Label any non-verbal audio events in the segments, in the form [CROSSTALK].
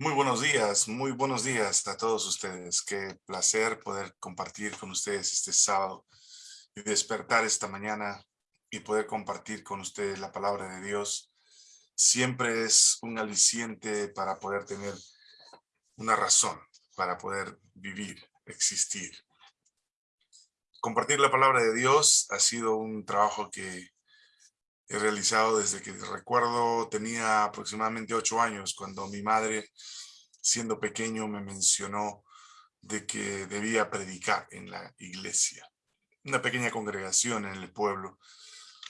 Muy buenos días, muy buenos días a todos ustedes. Qué placer poder compartir con ustedes este sábado y despertar esta mañana y poder compartir con ustedes la palabra de Dios. Siempre es un aliciente para poder tener una razón, para poder vivir, existir. Compartir la palabra de Dios ha sido un trabajo que he realizado desde que recuerdo tenía aproximadamente ocho años cuando mi madre siendo pequeño me mencionó de que debía predicar en la iglesia. Una pequeña congregación en el pueblo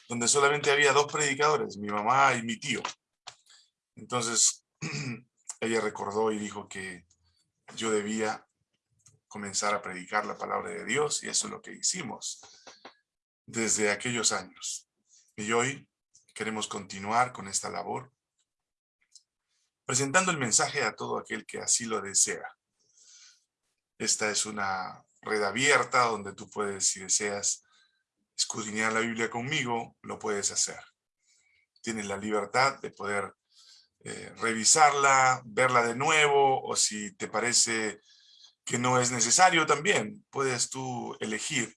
donde solamente había dos predicadores, mi mamá y mi tío. Entonces [CLEARS THROAT] ella recordó y dijo que yo debía comenzar a predicar la palabra de Dios y eso es lo que hicimos desde aquellos años. Y hoy queremos continuar con esta labor, presentando el mensaje a todo aquel que así lo desea. Esta es una red abierta donde tú puedes, si deseas, escudriñar la Biblia conmigo, lo puedes hacer. Tienes la libertad de poder eh, revisarla, verla de nuevo, o si te parece que no es necesario también, puedes tú elegir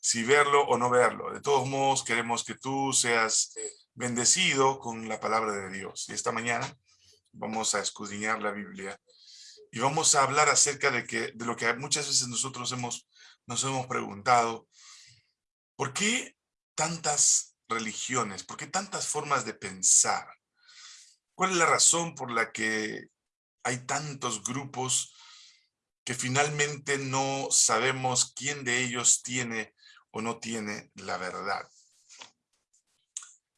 si verlo o no verlo. De todos modos, queremos que tú seas bendecido con la palabra de Dios. Y esta mañana vamos a escudriñar la Biblia y vamos a hablar acerca de, que, de lo que muchas veces nosotros hemos, nos hemos preguntado. ¿Por qué tantas religiones? ¿Por qué tantas formas de pensar? ¿Cuál es la razón por la que hay tantos grupos que finalmente no sabemos quién de ellos tiene o no tiene la verdad?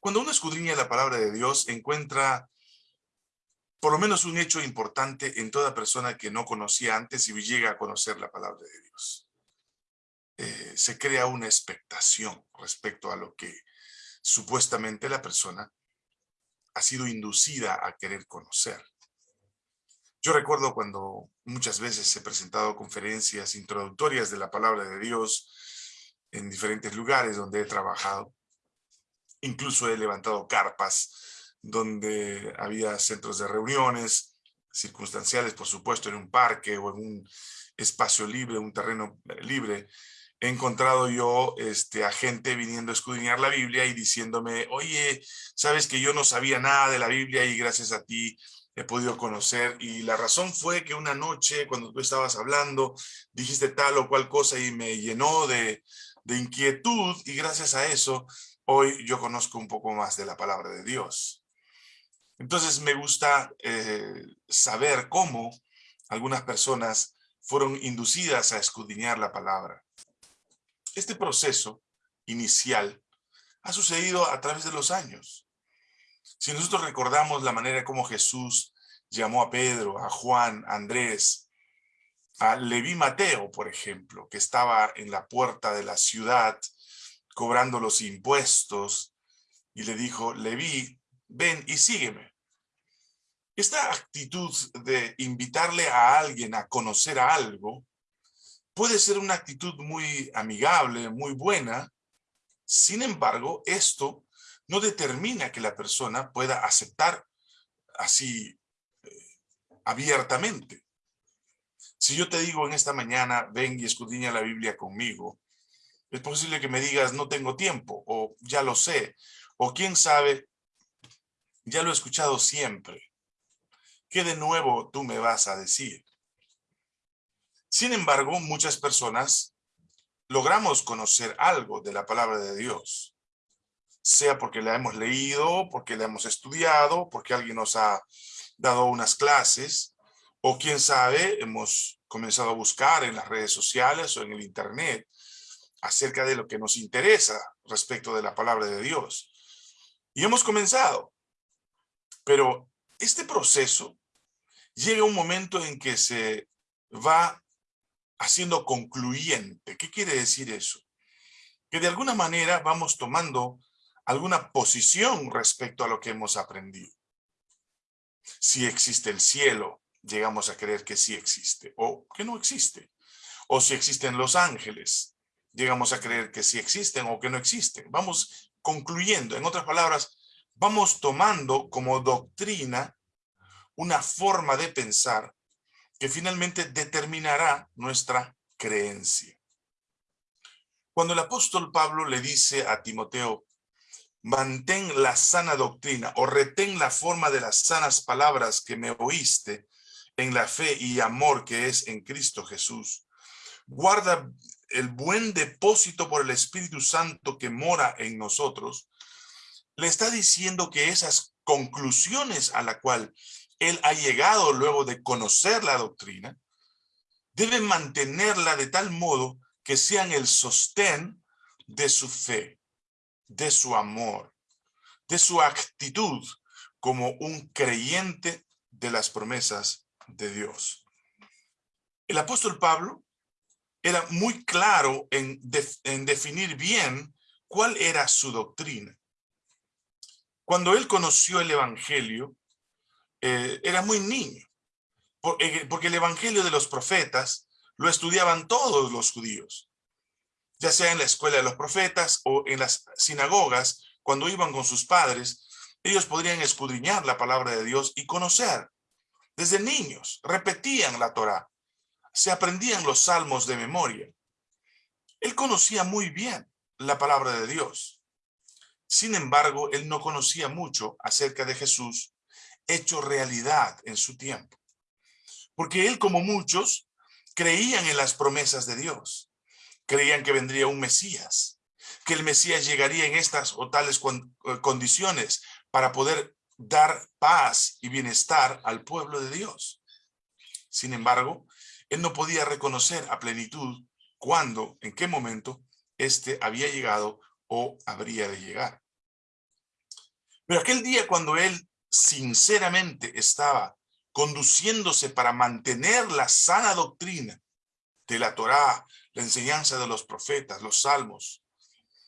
Cuando uno escudriña la palabra de Dios, encuentra por lo menos un hecho importante en toda persona que no conocía antes y llega a conocer la palabra de Dios. Eh, se crea una expectación respecto a lo que supuestamente la persona ha sido inducida a querer conocer. Yo recuerdo cuando muchas veces he presentado conferencias introductorias de la palabra de Dios en diferentes lugares donde he trabajado, Incluso he levantado carpas donde había centros de reuniones circunstanciales, por supuesto, en un parque o en un espacio libre, un terreno eh, libre. He encontrado yo este, a gente viniendo a escudriñar la Biblia y diciéndome, oye, sabes que yo no sabía nada de la Biblia y gracias a ti he podido conocer. Y la razón fue que una noche, cuando tú estabas hablando, dijiste tal o cual cosa y me llenó de, de inquietud y gracias a eso hoy yo conozco un poco más de la palabra de Dios. Entonces me gusta eh, saber cómo algunas personas fueron inducidas a escudriñar la palabra. Este proceso inicial ha sucedido a través de los años. Si nosotros recordamos la manera como Jesús llamó a Pedro, a Juan, a Andrés, a Leví Mateo, por ejemplo, que estaba en la puerta de la ciudad cobrando los impuestos, y le dijo, Leví, ven y sígueme. Esta actitud de invitarle a alguien a conocer algo puede ser una actitud muy amigable, muy buena. Sin embargo, esto no determina que la persona pueda aceptar así eh, abiertamente. Si yo te digo en esta mañana, ven y escudriña la Biblia conmigo, es posible que me digas, no tengo tiempo, o ya lo sé, o quién sabe, ya lo he escuchado siempre. ¿Qué de nuevo tú me vas a decir? Sin embargo, muchas personas logramos conocer algo de la palabra de Dios, sea porque la hemos leído, porque la hemos estudiado, porque alguien nos ha dado unas clases, o quién sabe, hemos comenzado a buscar en las redes sociales o en el internet acerca de lo que nos interesa respecto de la palabra de Dios. Y hemos comenzado. Pero este proceso llega un momento en que se va haciendo concluyente. ¿Qué quiere decir eso? Que de alguna manera vamos tomando alguna posición respecto a lo que hemos aprendido. Si existe el cielo, llegamos a creer que sí existe o que no existe. O si existen los ángeles, llegamos a creer que sí existen o que no existen. Vamos concluyendo, en otras palabras, vamos tomando como doctrina una forma de pensar que finalmente determinará nuestra creencia. Cuando el apóstol Pablo le dice a Timoteo, mantén la sana doctrina o retén la forma de las sanas palabras que me oíste en la fe y amor que es en Cristo Jesús. Guarda el buen depósito por el Espíritu Santo que mora en nosotros. Le está diciendo que esas conclusiones a la cual él ha llegado luego de conocer la doctrina, debe mantenerla de tal modo que sean el sostén de su fe de su amor, de su actitud como un creyente de las promesas de Dios. El apóstol Pablo era muy claro en, definir bien cuál era su doctrina. Cuando él conoció el evangelio, eh, era muy niño, eh, porque el evangelio de los profetas lo estudiaban todos los judíos ya sea en la escuela de los profetas o en las sinagogas, cuando iban con sus padres, ellos podrían escudriñar la palabra de Dios y conocer. Desde niños repetían la Torá, se aprendían los salmos de memoria. Él conocía muy bien la palabra de Dios. Sin embargo, él no conocía mucho acerca de Jesús hecho realidad en su tiempo. Porque él, como muchos, creían en las promesas de Dios creían que vendría un Mesías, que el Mesías llegaría en estas o tales eh, condiciones para poder dar paz y bienestar al pueblo de Dios. Sin embargo, él no podía reconocer a plenitud cuándo, en qué momento, éste había llegado o habría de llegar. Pero aquel día cuando él sinceramente estaba conduciéndose para mantener la sana doctrina de la Torá, la enseñanza de los profetas, los salmos,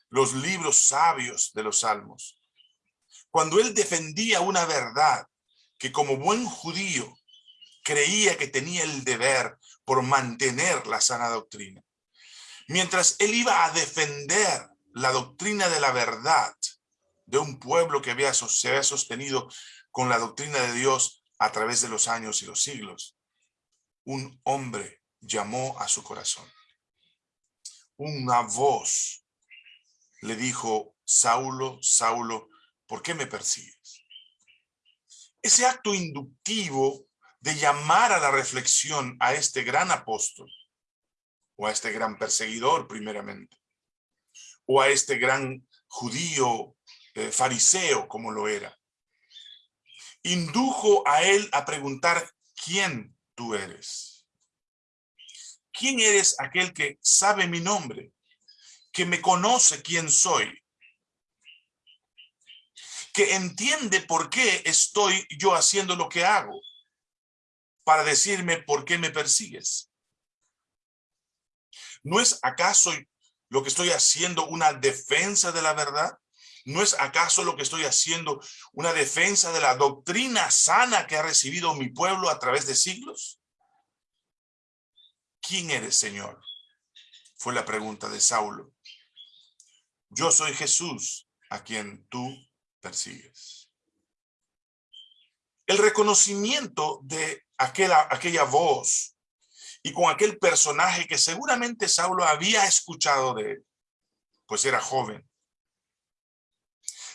los libros sabios de los salmos. Cuando él defendía una verdad que como buen judío creía que tenía el deber por mantener la sana doctrina. Mientras él iba a defender la doctrina de la verdad de un pueblo que había, se había sostenido con la doctrina de Dios a través de los años y los siglos, un hombre llamó a su corazón una voz le dijo, Saulo, Saulo, ¿por qué me persigues? Ese acto inductivo de llamar a la reflexión a este gran apóstol, o a este gran perseguidor primeramente, o a este gran judío eh, fariseo como lo era, indujo a él a preguntar, ¿quién tú eres? ¿Quién eres aquel que sabe mi nombre? Que me conoce quién soy. Que entiende por qué estoy yo haciendo lo que hago. Para decirme por qué me persigues. ¿No es acaso lo que estoy haciendo una defensa de la verdad? ¿No es acaso lo que estoy haciendo una defensa de la doctrina sana que ha recibido mi pueblo a través de siglos? ¿Quién eres, Señor? Fue la pregunta de Saulo. Yo soy Jesús, a quien tú persigues. El reconocimiento de aquella, aquella voz y con aquel personaje que seguramente Saulo había escuchado de él, pues era joven,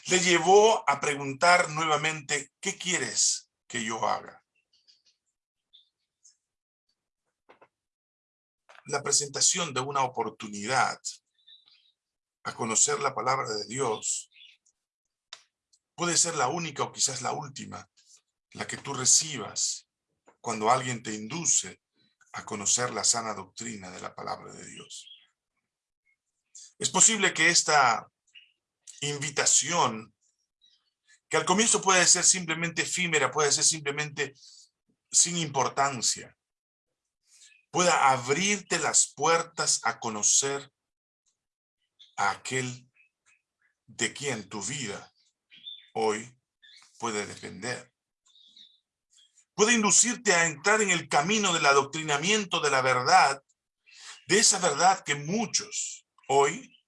le llevó a preguntar nuevamente, ¿qué quieres que yo haga? la presentación de una oportunidad a conocer la palabra de Dios puede ser la única o quizás la última, la que tú recibas cuando alguien te induce a conocer la sana doctrina de la palabra de Dios. Es posible que esta invitación, que al comienzo puede ser simplemente efímera, puede ser simplemente sin importancia, pueda abrirte las puertas a conocer a aquel de quien tu vida hoy puede depender. Puede inducirte a entrar en el camino del adoctrinamiento de la verdad, de esa verdad que muchos hoy,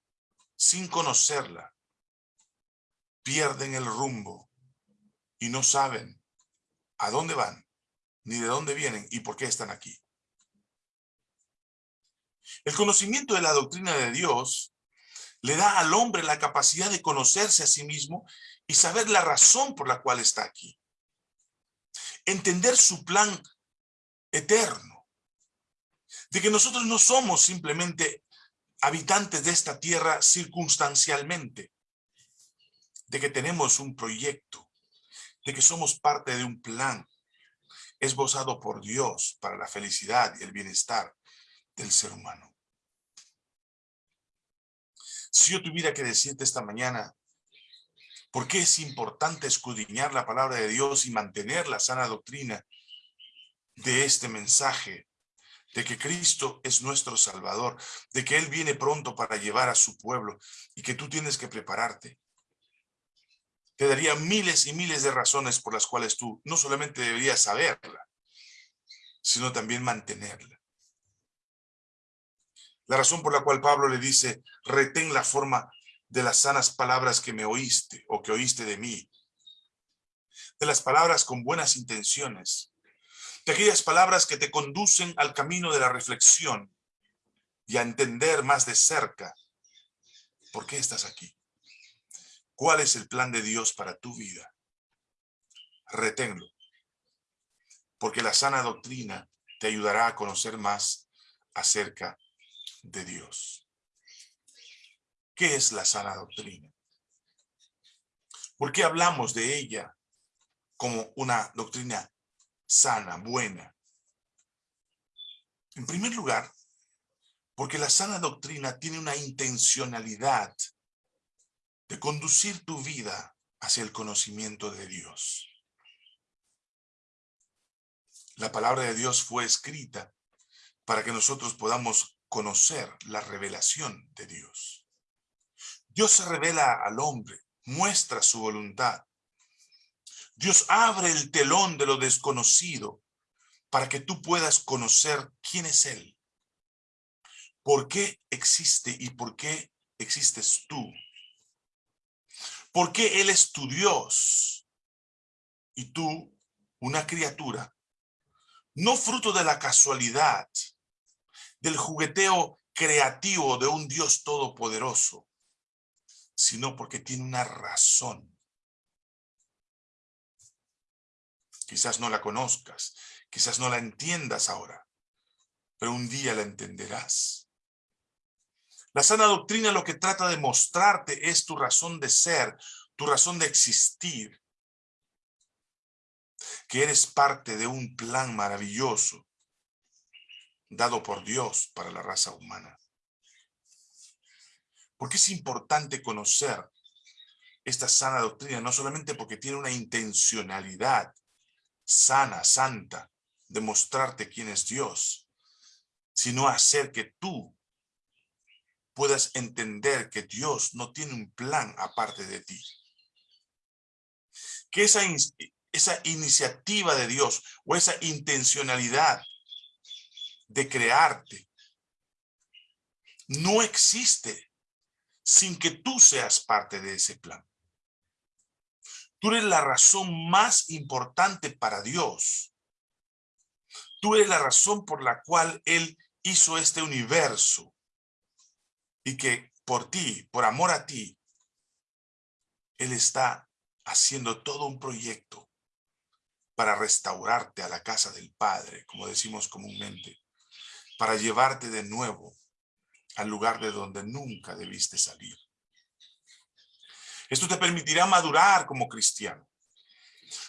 sin conocerla, pierden el rumbo y no saben a dónde van, ni de dónde vienen y por qué están aquí. El conocimiento de la doctrina de Dios le da al hombre la capacidad de conocerse a sí mismo y saber la razón por la cual está aquí. Entender su plan eterno. De que nosotros no somos simplemente habitantes de esta tierra circunstancialmente. De que tenemos un proyecto. De que somos parte de un plan esbozado por Dios para la felicidad y el bienestar del ser humano. Si yo tuviera que decirte esta mañana, ¿por qué es importante escudriñar la palabra de Dios y mantener la sana doctrina de este mensaje? De que Cristo es nuestro Salvador, de que Él viene pronto para llevar a su pueblo y que tú tienes que prepararte. Te daría miles y miles de razones por las cuales tú no solamente deberías saberla, sino también mantenerla. La razón por la cual Pablo le dice, retén la forma de las sanas palabras que me oíste o que oíste de mí. De las palabras con buenas intenciones. De aquellas palabras que te conducen al camino de la reflexión y a entender más de cerca por qué estás aquí. ¿Cuál es el plan de Dios para tu vida? Reténlo. Porque la sana doctrina te ayudará a conocer más acerca de Dios. ¿Qué es la sana doctrina? ¿Por qué hablamos de ella como una doctrina sana, buena? En primer lugar, porque la sana doctrina tiene una intencionalidad de conducir tu vida hacia el conocimiento de Dios. La palabra de Dios fue escrita para que nosotros podamos conocer la revelación de Dios. Dios se revela al hombre, muestra su voluntad. Dios abre el telón de lo desconocido para que tú puedas conocer quién es Él. ¿Por qué existe y por qué existes tú? ¿Por qué Él es tu Dios y tú una criatura? No fruto de la casualidad, del jugueteo creativo de un Dios todopoderoso, sino porque tiene una razón. Quizás no la conozcas, quizás no la entiendas ahora, pero un día la entenderás. La sana doctrina lo que trata de mostrarte es tu razón de ser, tu razón de existir, que eres parte de un plan maravilloso dado por Dios para la raza humana. Porque es importante conocer esta sana doctrina, no solamente porque tiene una intencionalidad sana, santa, de mostrarte quién es Dios, sino hacer que tú puedas entender que Dios no tiene un plan aparte de ti. Que esa, esa iniciativa de Dios o esa intencionalidad de crearte no existe sin que tú seas parte de ese plan. Tú eres la razón más importante para Dios. Tú eres la razón por la cual Él hizo este universo. Y que por ti, por amor a ti, Él está haciendo todo un proyecto para restaurarte a la casa del Padre, como decimos comúnmente para llevarte de nuevo al lugar de donde nunca debiste salir. Esto te permitirá madurar como cristiano.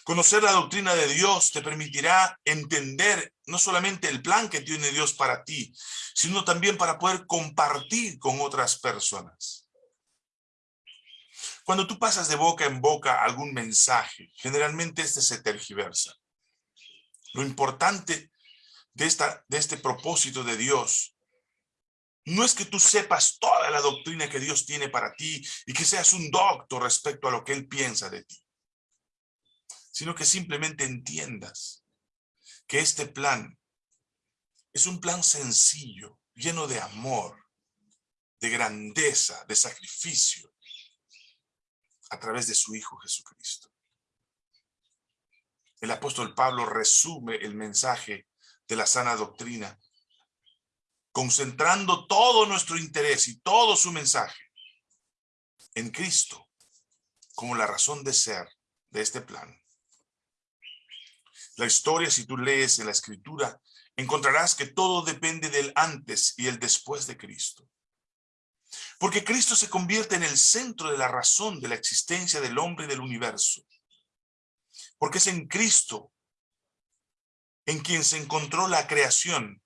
Conocer la doctrina de Dios te permitirá entender no solamente el plan que tiene Dios para ti, sino también para poder compartir con otras personas. Cuando tú pasas de boca en boca algún mensaje, generalmente este se tergiversa. Lo importante de, esta, de este propósito de Dios. No es que tú sepas toda la doctrina que Dios tiene para ti y que seas un doctor respecto a lo que Él piensa de ti, sino que simplemente entiendas que este plan es un plan sencillo, lleno de amor, de grandeza, de sacrificio, a través de su Hijo Jesucristo. el apóstol Pablo resume el mensaje de la sana doctrina, concentrando todo nuestro interés y todo su mensaje en Cristo como la razón de ser de este plan. La historia, si tú lees en la escritura, encontrarás que todo depende del antes y el después de Cristo. Porque Cristo se convierte en el centro de la razón de la existencia del hombre y del universo. Porque es en Cristo en quien se encontró la creación.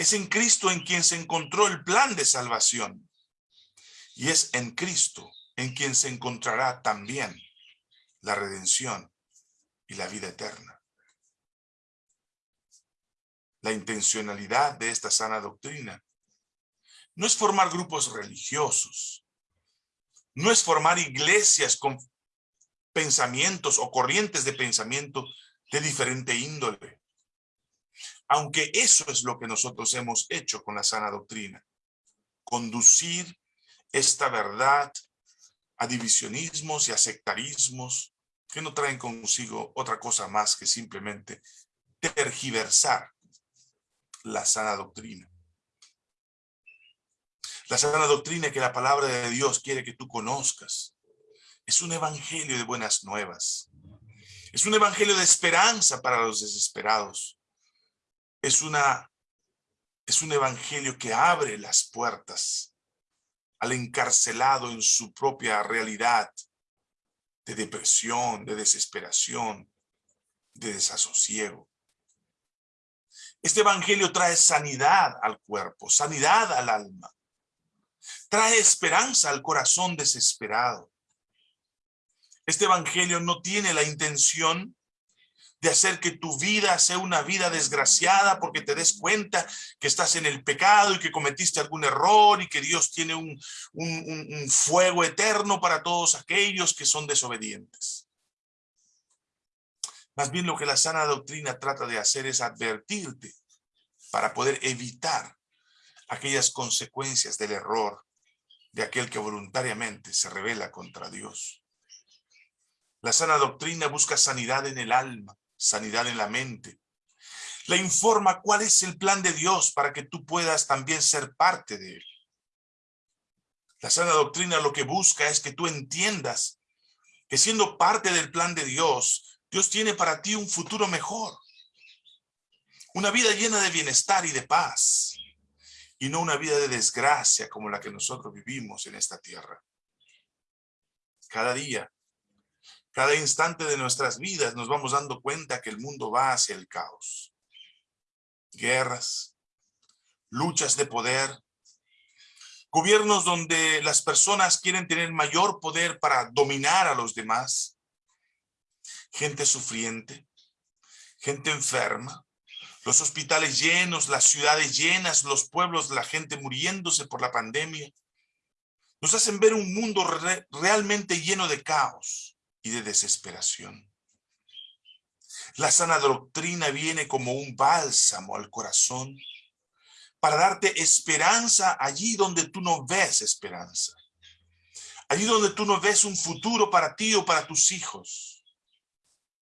Es en Cristo en quien se encontró el plan de salvación. Y es en Cristo en quien se encontrará también la redención y la vida eterna. La intencionalidad de esta sana doctrina no es formar grupos religiosos, no es formar iglesias con pensamientos o corrientes de pensamiento de diferente índole. Aunque eso es lo que nosotros hemos hecho con la sana doctrina, conducir esta verdad a divisionismos y a sectarismos que no traen consigo otra cosa más que simplemente tergiversar la sana doctrina. La sana doctrina que la palabra de Dios quiere que tú conozcas. Es un evangelio de buenas nuevas. Es un evangelio de esperanza para los desesperados. Es, una, es un evangelio que abre las puertas al encarcelado en su propia realidad de depresión, de desesperación, de desasosiego. Este evangelio trae sanidad al cuerpo, sanidad al alma. Trae esperanza al corazón desesperado. Este evangelio no tiene la intención de hacer que tu vida sea una vida desgraciada porque te des cuenta que estás en el pecado y que cometiste algún error y que Dios tiene un, un, fuego eterno para todos aquellos que son desobedientes. Más bien lo que la sana doctrina trata de hacer es advertirte para poder evitar aquellas consecuencias del error de aquel que voluntariamente se revela contra Dios. La sana doctrina busca sanidad en el alma, sanidad en la mente. Le informa cuál es el plan de Dios para que tú puedas también ser parte de él. La sana doctrina lo que busca es que tú entiendas que siendo parte del plan de Dios, Dios tiene para ti un futuro mejor. Una vida llena de bienestar y de paz. Y no una vida de desgracia como la que nosotros vivimos en esta tierra. Cada día cada instante de nuestras vidas nos vamos dando cuenta que el mundo va hacia el caos. Guerras, luchas de poder, gobiernos donde las personas quieren tener mayor poder para dominar a los demás, gente sufriente, gente enferma, los hospitales llenos, las ciudades llenas, los pueblos, la gente muriéndose por la pandemia, nos hacen ver un mundo realmente lleno de caos y de desesperación. La sana doctrina viene como un bálsamo al corazón para darte esperanza allí donde tú no ves esperanza. Allí donde tú no ves un futuro para ti o para tus hijos.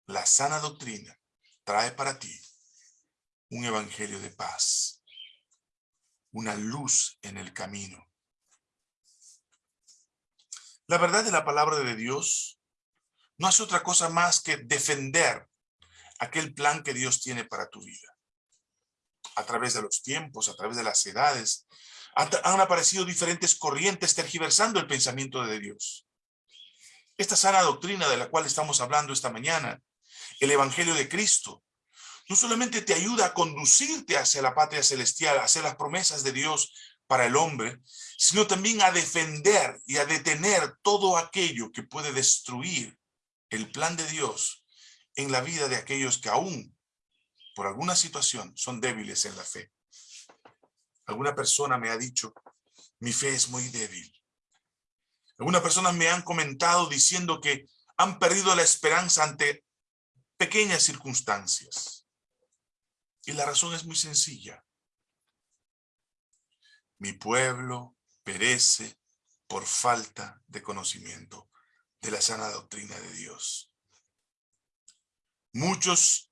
La sana doctrina trae para ti un evangelio de paz, una luz en el camino. La verdad de la palabra de Dios no hace otra cosa más que defender aquel plan que Dios tiene para tu vida. A través de los tiempos, a través de las edades, han aparecido diferentes corrientes tergiversando el pensamiento de Dios. Esta sana doctrina de la cual estamos hablando esta mañana, el Evangelio de Cristo, no solamente te ayuda a conducirte hacia la patria celestial, hacia las promesas de Dios para el hombre, sino también a defender y a detener todo aquello que puede destruir el plan de Dios en la vida de aquellos que aún, por alguna situación, son débiles en la fe. Alguna persona me ha dicho, mi fe es muy débil. Algunas personas me han comentado diciendo que han perdido la esperanza ante pequeñas circunstancias. Y la razón es muy sencilla. Mi pueblo perece por falta de conocimiento de la sana doctrina de Dios. Muchos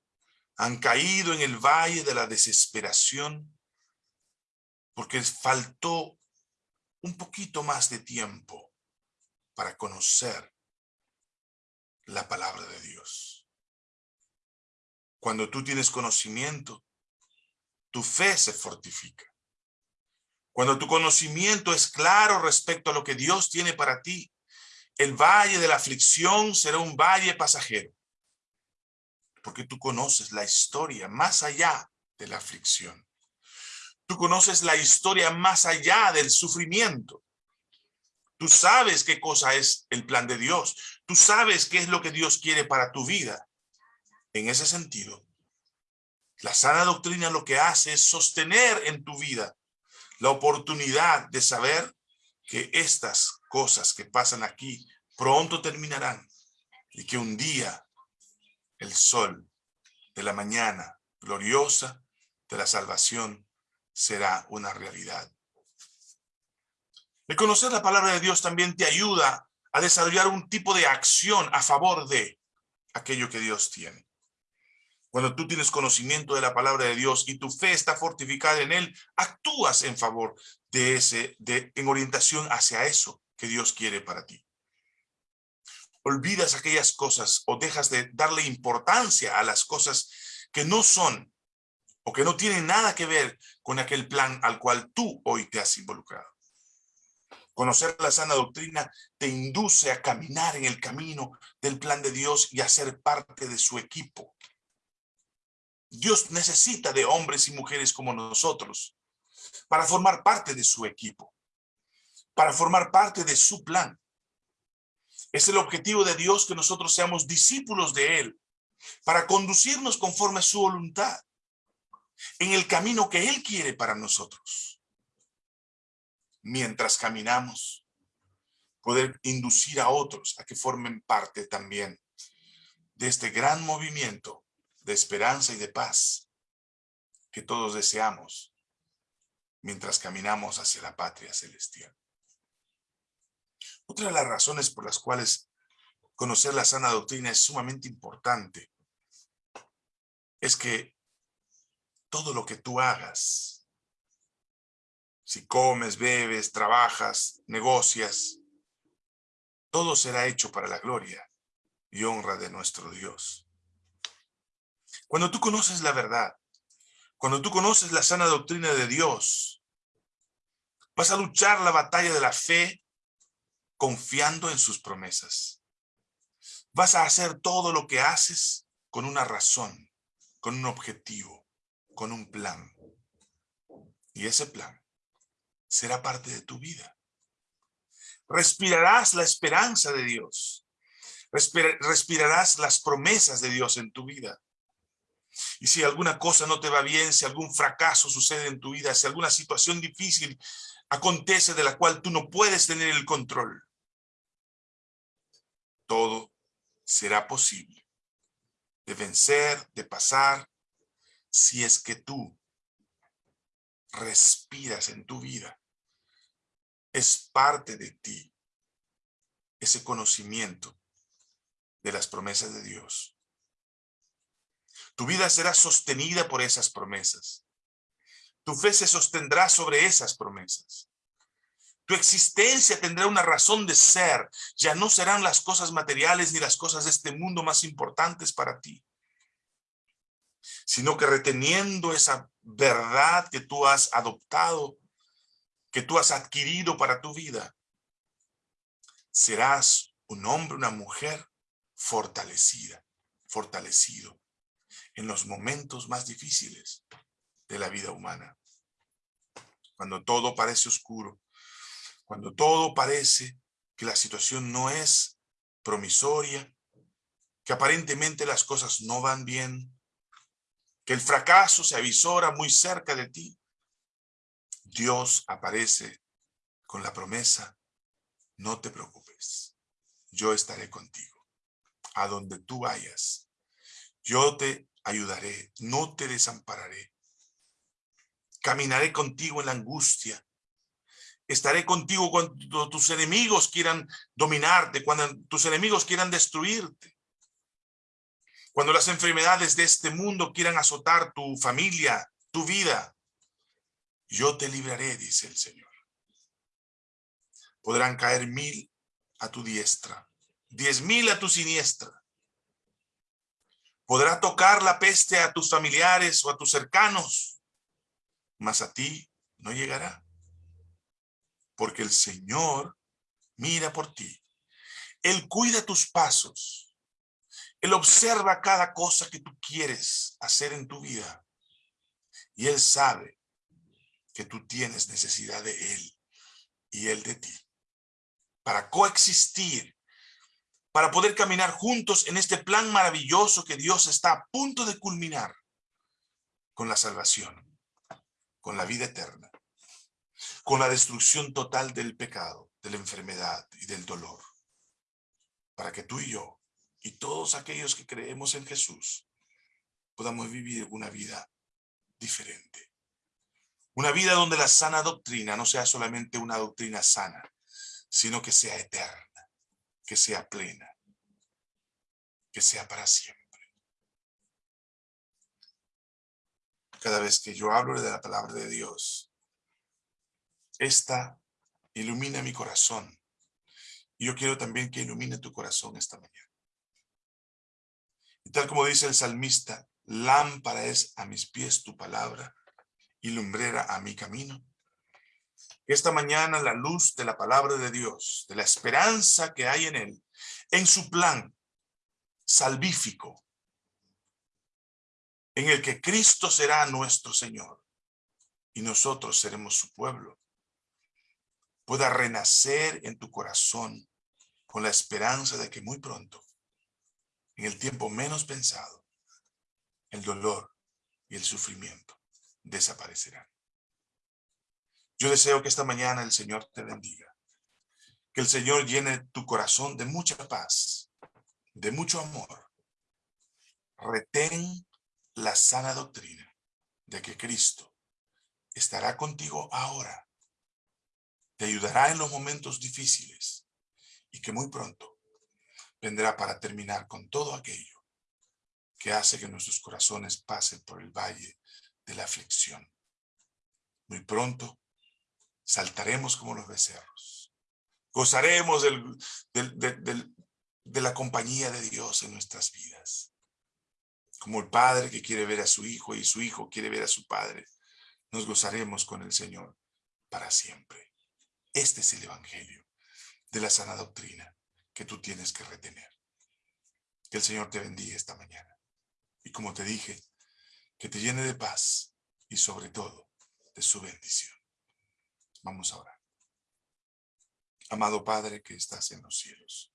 han caído en el valle de la desesperación porque faltó un poquito más de tiempo para conocer la palabra de Dios. Cuando tú tienes conocimiento, tu fe se fortifica. Cuando tu conocimiento es claro respecto a lo que Dios tiene para ti, el valle de la aflicción será un valle pasajero. Porque tú conoces la historia más allá de la aflicción. Tú conoces la historia más allá del sufrimiento. Tú sabes qué cosa es el plan de Dios. Tú sabes qué es lo que Dios quiere para tu vida. En ese sentido, la sana doctrina lo que hace es sostener en tu vida la oportunidad de saber que estas cosas que pasan aquí pronto terminarán y que un día el sol de la mañana gloriosa de la salvación será una realidad. El conocer la palabra de Dios también te ayuda a desarrollar un tipo de acción a favor de aquello que Dios tiene. Cuando tú tienes conocimiento de la palabra de Dios y tu fe está fortificada en él, actúas en favor de ese, de, en orientación hacia eso que Dios quiere para ti. Olvidas aquellas cosas o dejas de darle importancia a las cosas que no son o que no tienen nada que ver con aquel plan al cual tú hoy te has involucrado. Conocer la sana doctrina te induce a caminar en el camino del plan de Dios y a ser parte de su equipo. Dios necesita de hombres y mujeres como nosotros para formar parte de su equipo, para formar parte de su plan. Es el objetivo de Dios que nosotros seamos discípulos de Él, para conducirnos conforme a su voluntad, en el camino que Él quiere para nosotros. Mientras caminamos, poder inducir a otros a que formen parte también de este gran movimiento de esperanza y de paz que todos deseamos mientras caminamos hacia la patria celestial. Otra de las razones por las cuales conocer la sana doctrina es sumamente importante es que todo lo que tú hagas, si comes, bebes, trabajas, negocias, todo será hecho para la gloria y honra de nuestro Dios. Cuando tú conoces la verdad, cuando tú conoces la sana doctrina de Dios, vas a luchar la batalla de la fe confiando en sus promesas. Vas a hacer todo lo que haces con una razón, con un objetivo, con un plan. Y ese plan será parte de tu vida. Respirarás la esperanza de Dios. respirarás las promesas de Dios en tu vida. Y si alguna cosa no te va bien, si algún fracaso sucede en tu vida, si alguna situación difícil acontece de la cual tú no puedes tener el control, todo será posible de vencer, de pasar, si es que tú respiras en tu vida. Es parte de ti ese conocimiento de las promesas de Dios. Tu vida será sostenida por esas promesas. Tu fe se sostendrá sobre esas promesas. Tu existencia tendrá una razón de ser. Ya no serán las cosas materiales ni las cosas de este mundo más importantes para ti. Sino que reteniendo esa verdad que tú has adoptado, que tú has adquirido para tu vida, serás un hombre, una mujer fortalecida, fortalecido en los momentos más difíciles de la vida humana. Cuando todo parece oscuro, cuando todo parece que la situación no es promisoria, que aparentemente las cosas no van bien, que el fracaso se avisora muy cerca de ti, Dios aparece con la promesa, no te preocupes, yo estaré contigo. A donde tú vayas, yo te ayudaré, no te desampararé. Caminaré contigo en la angustia. Estaré contigo cuando tus enemigos quieran dominarte, cuando tus enemigos quieran destruirte. Cuando las enfermedades de este mundo quieran azotar tu familia, tu vida, yo te libraré, dice el Señor. Podrán caer mil a tu diestra, diez mil a tu siniestra. Podrá tocar la peste a tus familiares o a tus cercanos, mas a ti no llegará. Porque el Señor mira por ti. Él cuida tus pasos. Él observa cada cosa que tú quieres hacer en tu vida. Y Él sabe que tú tienes necesidad de Él y Él de ti. Para coexistir, para poder caminar juntos en este plan maravilloso que Dios está a punto de culminar con la salvación, con la vida eterna, con la destrucción total del pecado, de la enfermedad y del dolor. Para que tú y yo y todos aquellos que creemos en Jesús podamos vivir una vida diferente. Una vida donde la sana doctrina no sea solamente una doctrina sana, sino que sea eterna, que sea plena, que sea para siempre. Cada vez que yo hablo de la palabra de Dios, esta ilumina mi corazón. Y yo quiero también que ilumine tu corazón esta mañana. Y tal como dice el salmista, lámpara es a mis pies tu palabra y lumbrera a mi camino. Esta mañana la luz de la palabra de Dios, de la esperanza que hay en él, en su plan salvífico, en el que Cristo será nuestro Señor y nosotros seremos su pueblo, pueda renacer en tu corazón con la esperanza de que muy pronto, en el tiempo menos pensado, el dolor y el sufrimiento desaparecerán. Yo deseo que esta mañana el Señor te bendiga. Que el Señor llene tu corazón de mucha paz, de mucho amor. Retén la sana doctrina de que Cristo estará contigo ahora. Te ayudará en los momentos difíciles y que muy pronto vendrá para terminar con todo aquello que hace que nuestros corazones pasen por el valle de la aflicción. Muy pronto saltaremos como los becerros. Gozaremos de la compañía de Dios en nuestras vidas. Como el padre que quiere ver a su hijo y su hijo quiere ver a su padre, nos gozaremos con el Señor para siempre. Este es el evangelio de la sana doctrina que tú tienes que retener. Que el Señor te bendiga esta mañana. Y como te dije, que te llene de paz y sobre todo de su bendición. Vamos a orar. Amado Padre que estás en los cielos,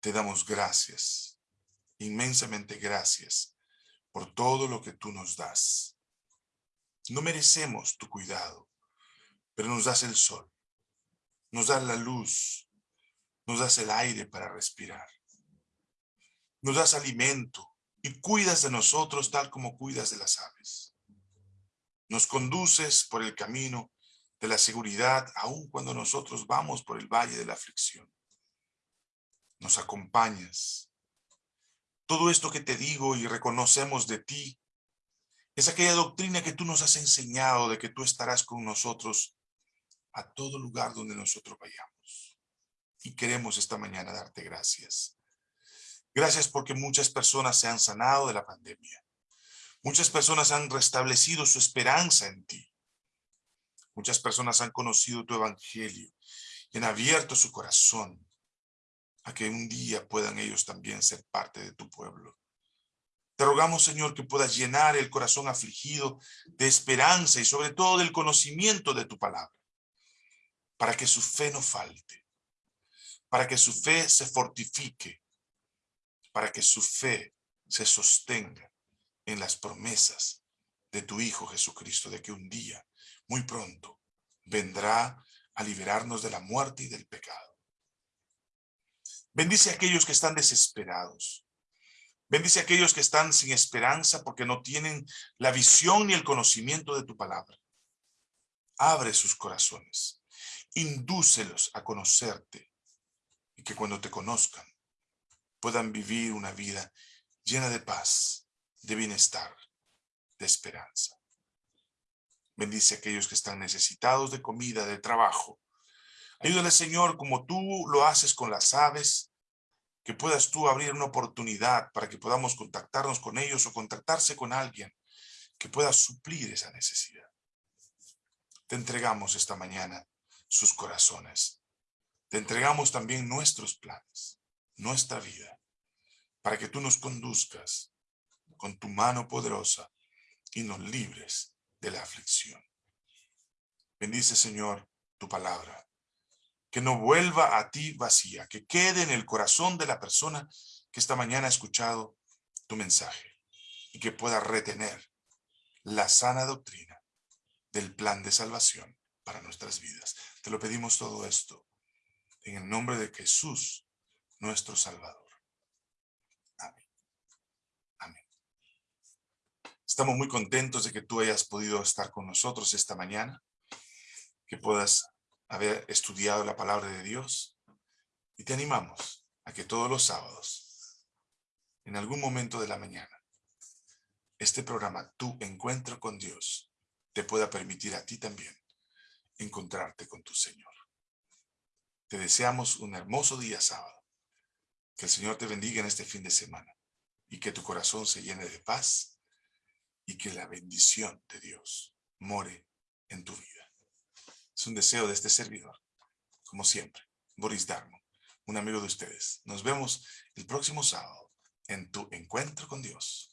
te damos gracias, inmensamente gracias por todo lo que tú nos das. No merecemos tu cuidado, pero nos das el sol, nos das la luz, nos das el aire para respirar, nos das alimento, y cuidas de nosotros tal como cuidas de las aves. Nos conduces por el camino de la seguridad aun cuando nosotros vamos por el valle de la aflicción. Nos acompañas. Todo esto que te digo y reconocemos de ti es aquella doctrina que tú nos has enseñado de que tú estarás con nosotros a todo lugar donde nosotros vayamos. Y queremos esta mañana darte gracias Gracias porque muchas personas se han sanado de la pandemia. Muchas personas han restablecido su esperanza en ti. Muchas personas han conocido tu evangelio y han abierto su corazón a que un día puedan ellos también ser parte de tu pueblo. Te rogamos, Señor, que puedas llenar el corazón afligido de esperanza y sobre todo del conocimiento de tu palabra, para que su fe no falte, para que su fe se fortifique para que su fe se sostenga en las promesas de tu Hijo Jesucristo, de que un día, muy pronto, vendrá a liberarnos de la muerte y del pecado. Bendice a aquellos que están desesperados. Bendice a aquellos que están sin esperanza porque no tienen la visión ni el conocimiento de tu palabra. Abre sus corazones. Indúcelos a conocerte y que cuando te conozcan puedan vivir una vida llena de paz, de bienestar, de esperanza. Bendice a aquellos que están necesitados de comida, de trabajo. Ayúdale, Señor, como tú lo haces con las aves, que puedas tú abrir una oportunidad para que podamos contactarnos con ellos o contactarse con alguien que pueda suplir esa necesidad. Te entregamos esta mañana sus corazones. Te entregamos también nuestros planes, nuestra vida, para que tú nos conduzcas con tu mano poderosa y nos libres de la aflicción. Bendice, Señor, tu palabra. Que no vuelva a ti vacía, que quede en el corazón de la persona que esta mañana ha escuchado tu mensaje y que pueda retener la sana doctrina del plan de salvación para nuestras vidas. Te lo pedimos todo esto en el nombre de Jesús, nuestro Salvador. Amén. Amén. Estamos muy contentos de que tú hayas podido estar con nosotros esta mañana, que puedas haber estudiado la palabra de Dios y te animamos a que todos los sábados, en algún momento de la mañana, este programa, Tu Encuentro con Dios, te pueda permitir a ti también encontrarte con tu Señor. Te deseamos un hermoso día sábado. Que el Señor te bendiga en este fin de semana y que tu corazón se llene de paz y que la bendición de Dios more en tu vida. Es un deseo de este servidor, como siempre, Boris Darmo, un amigo de ustedes. Nos vemos el próximo sábado en tu encuentro con Dios.